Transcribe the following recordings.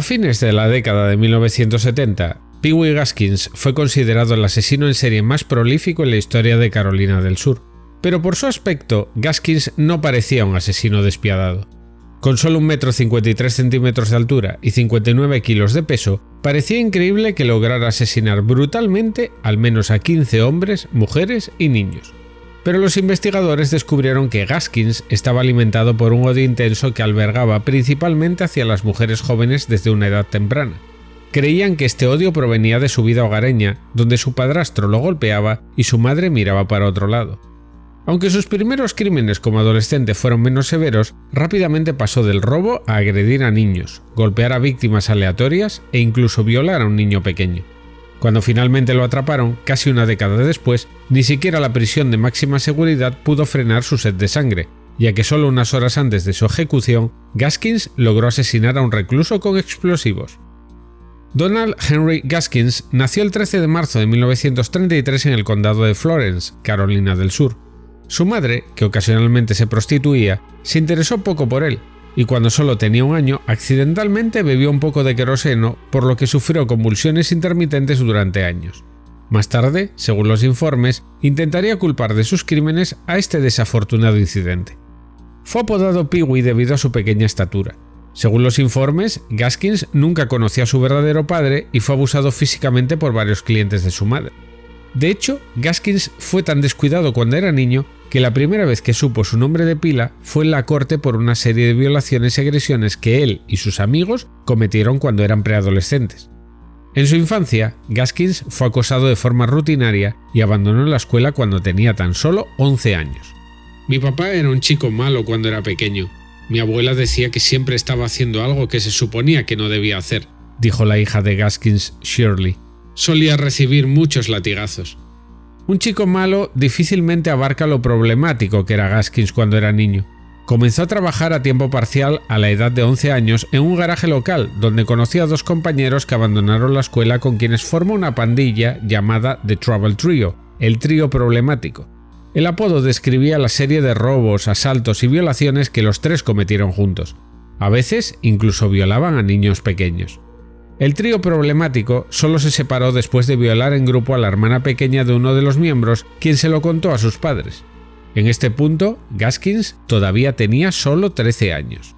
A fines de la década de 1970, Pee Gaskins fue considerado el asesino en serie más prolífico en la historia de Carolina del Sur, pero por su aspecto, Gaskins no parecía un asesino despiadado. Con solo 1,53 m de altura y 59 kilos de peso, parecía increíble que lograra asesinar brutalmente al menos a 15 hombres, mujeres y niños. Pero los investigadores descubrieron que Gaskins estaba alimentado por un odio intenso que albergaba principalmente hacia las mujeres jóvenes desde una edad temprana. Creían que este odio provenía de su vida hogareña, donde su padrastro lo golpeaba y su madre miraba para otro lado. Aunque sus primeros crímenes como adolescente fueron menos severos, rápidamente pasó del robo a agredir a niños, golpear a víctimas aleatorias e incluso violar a un niño pequeño. Cuando finalmente lo atraparon, casi una década después, ni siquiera la prisión de máxima seguridad pudo frenar su sed de sangre, ya que solo unas horas antes de su ejecución, Gaskins logró asesinar a un recluso con explosivos. Donald Henry Gaskins nació el 13 de marzo de 1933 en el condado de Florence, Carolina del Sur. Su madre, que ocasionalmente se prostituía, se interesó poco por él, y cuando solo tenía un año, accidentalmente bebió un poco de queroseno, por lo que sufrió convulsiones intermitentes durante años. Más tarde, según los informes, intentaría culpar de sus crímenes a este desafortunado incidente. Fue apodado Peewee debido a su pequeña estatura. Según los informes, Gaskins nunca conoció a su verdadero padre y fue abusado físicamente por varios clientes de su madre. De hecho, Gaskins fue tan descuidado cuando era niño que la primera vez que supo su nombre de pila fue en la corte por una serie de violaciones y agresiones que él y sus amigos cometieron cuando eran preadolescentes. En su infancia, Gaskins fue acosado de forma rutinaria y abandonó la escuela cuando tenía tan solo 11 años. Mi papá era un chico malo cuando era pequeño. Mi abuela decía que siempre estaba haciendo algo que se suponía que no debía hacer, dijo la hija de Gaskins, Shirley solía recibir muchos latigazos. Un chico malo difícilmente abarca lo problemático que era Gaskins cuando era niño. Comenzó a trabajar a tiempo parcial a la edad de 11 años en un garaje local donde conoció a dos compañeros que abandonaron la escuela con quienes formó una pandilla llamada The Trouble Trio, el trío problemático. El apodo describía la serie de robos, asaltos y violaciones que los tres cometieron juntos. A veces incluso violaban a niños pequeños. El trío problemático solo se separó después de violar en grupo a la hermana pequeña de uno de los miembros, quien se lo contó a sus padres. En este punto, Gaskins todavía tenía solo 13 años.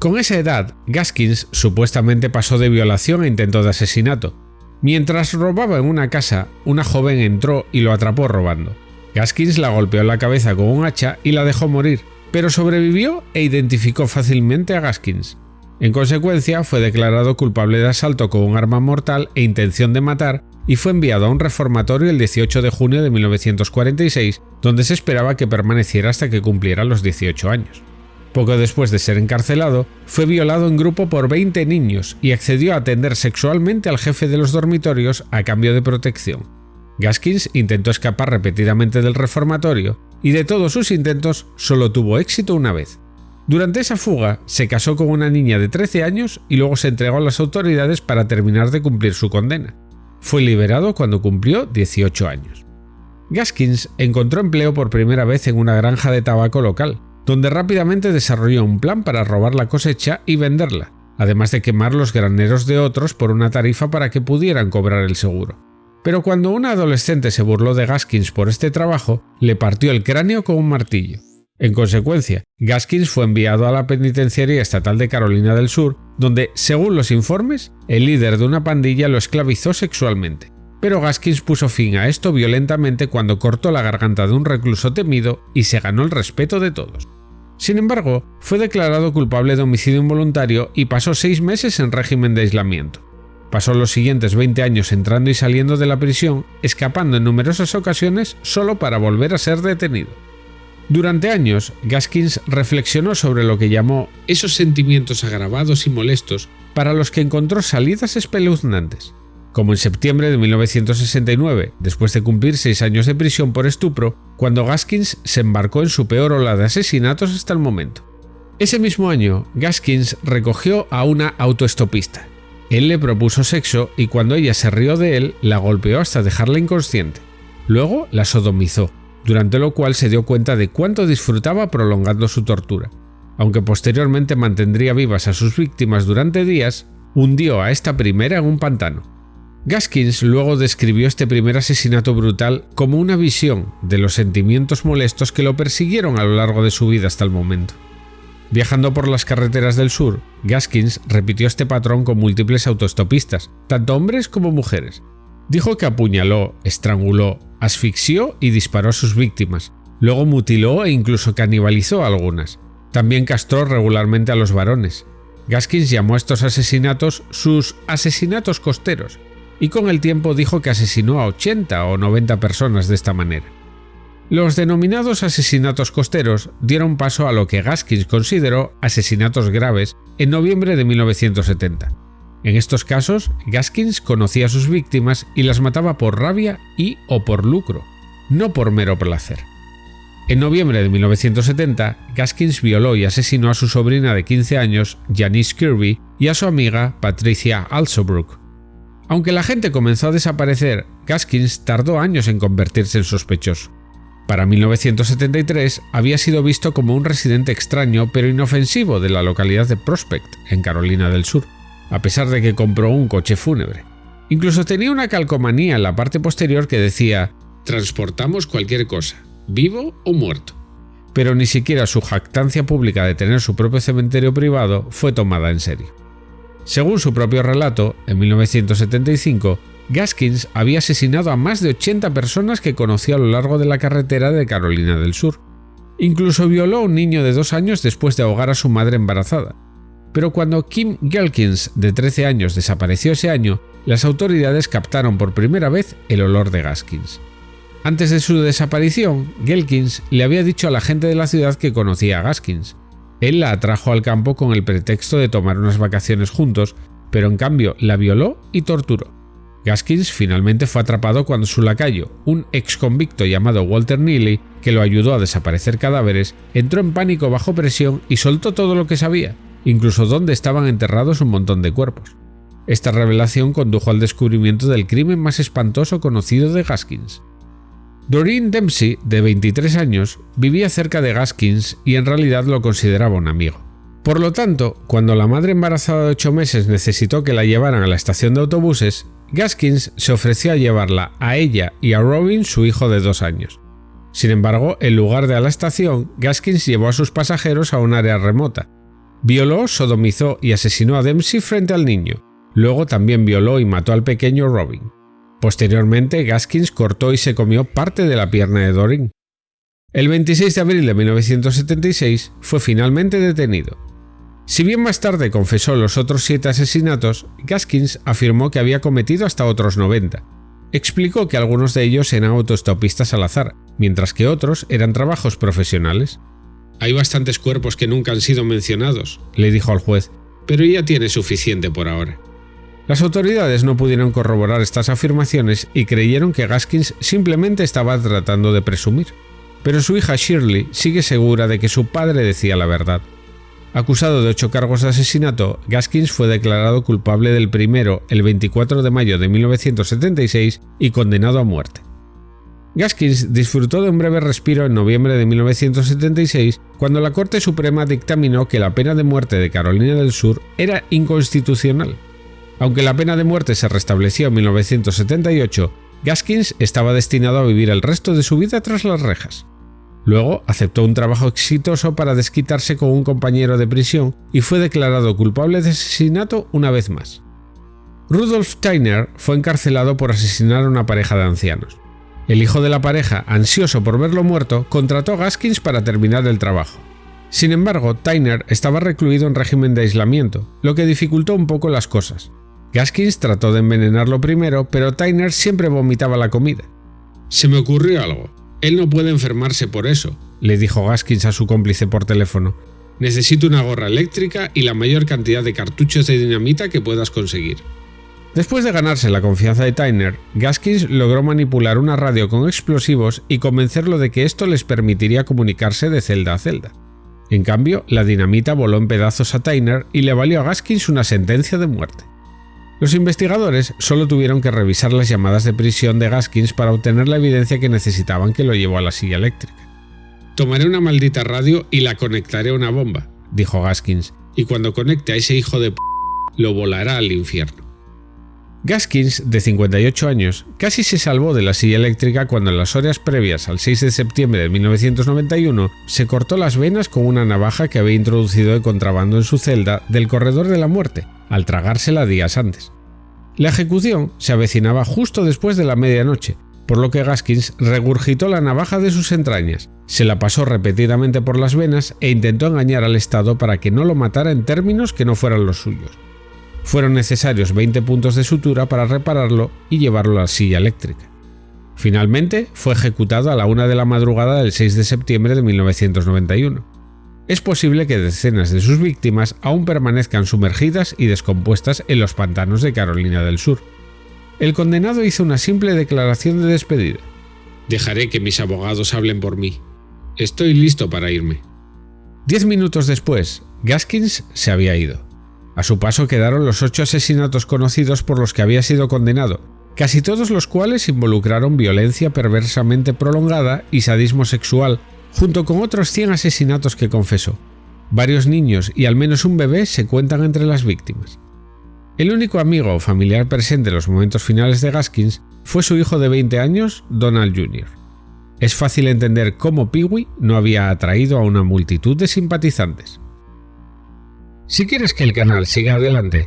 Con esa edad, Gaskins supuestamente pasó de violación a intento de asesinato. Mientras robaba en una casa, una joven entró y lo atrapó robando. Gaskins la golpeó en la cabeza con un hacha y la dejó morir, pero sobrevivió e identificó fácilmente a Gaskins. En consecuencia, fue declarado culpable de asalto con un arma mortal e intención de matar y fue enviado a un reformatorio el 18 de junio de 1946, donde se esperaba que permaneciera hasta que cumpliera los 18 años. Poco después de ser encarcelado, fue violado en grupo por 20 niños y accedió a atender sexualmente al jefe de los dormitorios a cambio de protección. Gaskins intentó escapar repetidamente del reformatorio y de todos sus intentos solo tuvo éxito una vez. Durante esa fuga, se casó con una niña de 13 años y luego se entregó a las autoridades para terminar de cumplir su condena. Fue liberado cuando cumplió 18 años. Gaskins encontró empleo por primera vez en una granja de tabaco local, donde rápidamente desarrolló un plan para robar la cosecha y venderla, además de quemar los graneros de otros por una tarifa para que pudieran cobrar el seguro. Pero cuando una adolescente se burló de Gaskins por este trabajo, le partió el cráneo con un martillo. En consecuencia, Gaskins fue enviado a la Penitenciaría Estatal de Carolina del Sur, donde, según los informes, el líder de una pandilla lo esclavizó sexualmente. Pero Gaskins puso fin a esto violentamente cuando cortó la garganta de un recluso temido y se ganó el respeto de todos. Sin embargo, fue declarado culpable de homicidio involuntario y pasó seis meses en régimen de aislamiento. Pasó los siguientes 20 años entrando y saliendo de la prisión, escapando en numerosas ocasiones solo para volver a ser detenido. Durante años, Gaskins reflexionó sobre lo que llamó esos sentimientos agravados y molestos para los que encontró salidas espeluznantes, como en septiembre de 1969, después de cumplir seis años de prisión por estupro, cuando Gaskins se embarcó en su peor ola de asesinatos hasta el momento. Ese mismo año, Gaskins recogió a una autoestopista. Él le propuso sexo y cuando ella se rió de él, la golpeó hasta dejarla inconsciente. Luego la sodomizó durante lo cual se dio cuenta de cuánto disfrutaba prolongando su tortura. Aunque posteriormente mantendría vivas a sus víctimas durante días, hundió a esta primera en un pantano. Gaskins luego describió este primer asesinato brutal como una visión de los sentimientos molestos que lo persiguieron a lo largo de su vida hasta el momento. Viajando por las carreteras del sur, Gaskins repitió este patrón con múltiples autostopistas, tanto hombres como mujeres. Dijo que apuñaló, estranguló, asfixió y disparó a sus víctimas, luego mutiló e incluso canibalizó a algunas. También castró regularmente a los varones. Gaskins llamó a estos asesinatos sus asesinatos costeros, y con el tiempo dijo que asesinó a 80 o 90 personas de esta manera. Los denominados asesinatos costeros dieron paso a lo que Gaskins consideró asesinatos graves en noviembre de 1970. En estos casos, Gaskins conocía a sus víctimas y las mataba por rabia y o por lucro, no por mero placer. En noviembre de 1970, Gaskins violó y asesinó a su sobrina de 15 años, Janice Kirby, y a su amiga Patricia Alsobrook. Aunque la gente comenzó a desaparecer, Gaskins tardó años en convertirse en sospechoso. Para 1973 había sido visto como un residente extraño pero inofensivo de la localidad de Prospect, en Carolina del Sur, a pesar de que compró un coche fúnebre. Incluso tenía una calcomanía en la parte posterior que decía «Transportamos cualquier cosa, vivo o muerto». Pero ni siquiera su jactancia pública de tener su propio cementerio privado fue tomada en serio. Según su propio relato, en 1975, Gaskins había asesinado a más de 80 personas que conoció a lo largo de la carretera de Carolina del Sur. Incluso violó a un niño de dos años después de ahogar a su madre embarazada. Pero cuando Kim Gelkins, de 13 años, desapareció ese año, las autoridades captaron por primera vez el olor de Gaskins. Antes de su desaparición, Gelkins le había dicho a la gente de la ciudad que conocía a Gaskins. Él la atrajo al campo con el pretexto de tomar unas vacaciones juntos, pero en cambio la violó y torturó. Gaskins finalmente fue atrapado cuando su lacayo, un ex convicto llamado Walter Neely, que lo ayudó a desaparecer cadáveres, entró en pánico bajo presión y soltó todo lo que sabía, incluso dónde estaban enterrados un montón de cuerpos. Esta revelación condujo al descubrimiento del crimen más espantoso conocido de Gaskins. Doreen Dempsey, de 23 años, vivía cerca de Gaskins y en realidad lo consideraba un amigo. Por lo tanto, cuando la madre embarazada de 8 meses necesitó que la llevaran a la estación de autobuses, Gaskins se ofreció a llevarla a ella y a Robin, su hijo de dos años. Sin embargo, en lugar de a la estación, Gaskins llevó a sus pasajeros a un área remota. Violó, sodomizó y asesinó a Dempsey frente al niño. Luego también violó y mató al pequeño Robin. Posteriormente, Gaskins cortó y se comió parte de la pierna de Doreen. El 26 de abril de 1976 fue finalmente detenido. Si bien más tarde confesó los otros siete asesinatos, Gaskins afirmó que había cometido hasta otros 90. Explicó que algunos de ellos eran autostopistas al azar, mientras que otros eran trabajos profesionales. Hay bastantes cuerpos que nunca han sido mencionados, le dijo al juez, pero ya tiene suficiente por ahora. Las autoridades no pudieron corroborar estas afirmaciones y creyeron que Gaskins simplemente estaba tratando de presumir. Pero su hija Shirley sigue segura de que su padre decía la verdad. Acusado de ocho cargos de asesinato, Gaskins fue declarado culpable del primero el 24 de mayo de 1976 y condenado a muerte. Gaskins disfrutó de un breve respiro en noviembre de 1976 cuando la Corte Suprema dictaminó que la pena de muerte de Carolina del Sur era inconstitucional. Aunque la pena de muerte se restableció en 1978, Gaskins estaba destinado a vivir el resto de su vida tras las rejas. Luego aceptó un trabajo exitoso para desquitarse con un compañero de prisión y fue declarado culpable de asesinato una vez más. Rudolf Steiner fue encarcelado por asesinar a una pareja de ancianos. El hijo de la pareja, ansioso por verlo muerto, contrató a Gaskins para terminar el trabajo. Sin embargo, Tyner estaba recluido en régimen de aislamiento, lo que dificultó un poco las cosas. Gaskins trató de envenenarlo primero, pero Tyner siempre vomitaba la comida. Se me ocurrió algo, él no puede enfermarse por eso, le dijo Gaskins a su cómplice por teléfono. Necesito una gorra eléctrica y la mayor cantidad de cartuchos de dinamita que puedas conseguir. Después de ganarse la confianza de Tyner, Gaskins logró manipular una radio con explosivos y convencerlo de que esto les permitiría comunicarse de celda a celda. En cambio, la dinamita voló en pedazos a Tyner y le valió a Gaskins una sentencia de muerte. Los investigadores solo tuvieron que revisar las llamadas de prisión de Gaskins para obtener la evidencia que necesitaban que lo llevó a la silla eléctrica. Tomaré una maldita radio y la conectaré a una bomba, dijo Gaskins, y cuando conecte a ese hijo de p lo volará al infierno. Gaskins, de 58 años, casi se salvó de la silla eléctrica cuando en las horas previas al 6 de septiembre de 1991 se cortó las venas con una navaja que había introducido de contrabando en su celda del corredor de la muerte, al tragársela días antes. La ejecución se avecinaba justo después de la medianoche, por lo que Gaskins regurgitó la navaja de sus entrañas, se la pasó repetidamente por las venas e intentó engañar al Estado para que no lo matara en términos que no fueran los suyos. Fueron necesarios 20 puntos de sutura para repararlo y llevarlo a la silla eléctrica. Finalmente, fue ejecutado a la una de la madrugada del 6 de septiembre de 1991. Es posible que decenas de sus víctimas aún permanezcan sumergidas y descompuestas en los pantanos de Carolina del Sur. El condenado hizo una simple declaración de despedida. Dejaré que mis abogados hablen por mí. Estoy listo para irme. Diez minutos después, Gaskins se había ido. A su paso quedaron los ocho asesinatos conocidos por los que había sido condenado, casi todos los cuales involucraron violencia perversamente prolongada y sadismo sexual, junto con otros 100 asesinatos que confesó. Varios niños y al menos un bebé se cuentan entre las víctimas. El único amigo o familiar presente en los momentos finales de Gaskins fue su hijo de 20 años, Donald Jr. Es fácil entender cómo Peewee no había atraído a una multitud de simpatizantes. Si quieres que el canal siga adelante,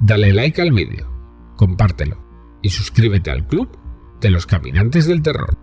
dale like al vídeo, compártelo y suscríbete al club de los caminantes del terror.